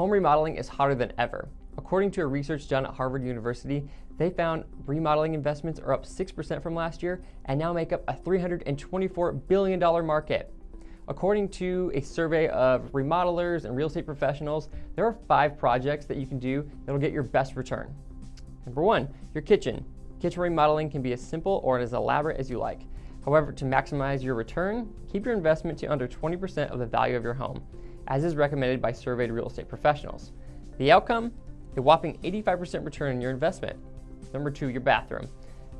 home remodeling is hotter than ever. According to a research done at Harvard University, they found remodeling investments are up 6% from last year and now make up a $324 billion market. According to a survey of remodelers and real estate professionals, there are five projects that you can do that'll get your best return. Number one, your kitchen. Kitchen remodeling can be as simple or as elaborate as you like. However, to maximize your return, keep your investment to under 20% of the value of your home, as is recommended by surveyed real estate professionals. The outcome? A whopping 85% return on your investment. Number two, your bathroom.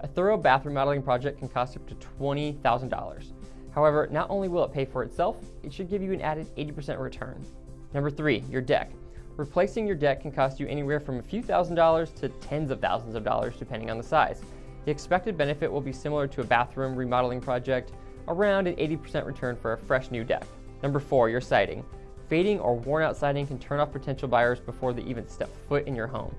A thorough bathroom remodeling project can cost up to $20,000. However, not only will it pay for itself, it should give you an added 80% return. Number three, your deck. Replacing your deck can cost you anywhere from a few thousand dollars to tens of thousands of dollars depending on the size. The expected benefit will be similar to a bathroom remodeling project, around an 80% return for a fresh new deck. Number four, your siding. Fading or worn out siding can turn off potential buyers before they even step foot in your home.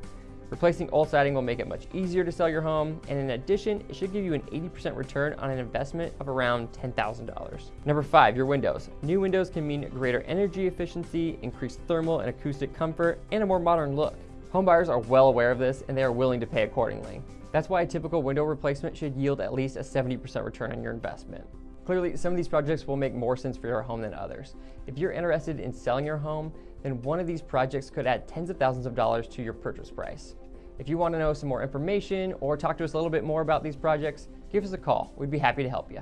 Replacing old siding will make it much easier to sell your home, and in addition, it should give you an 80% return on an investment of around $10,000. Number five, your windows. New windows can mean greater energy efficiency, increased thermal and acoustic comfort, and a more modern look. Homebuyers are well aware of this, and they are willing to pay accordingly. That's why a typical window replacement should yield at least a 70% return on your investment. Clearly, some of these projects will make more sense for your home than others. If you're interested in selling your home, then one of these projects could add tens of thousands of dollars to your purchase price. If you want to know some more information or talk to us a little bit more about these projects, give us a call. We'd be happy to help you.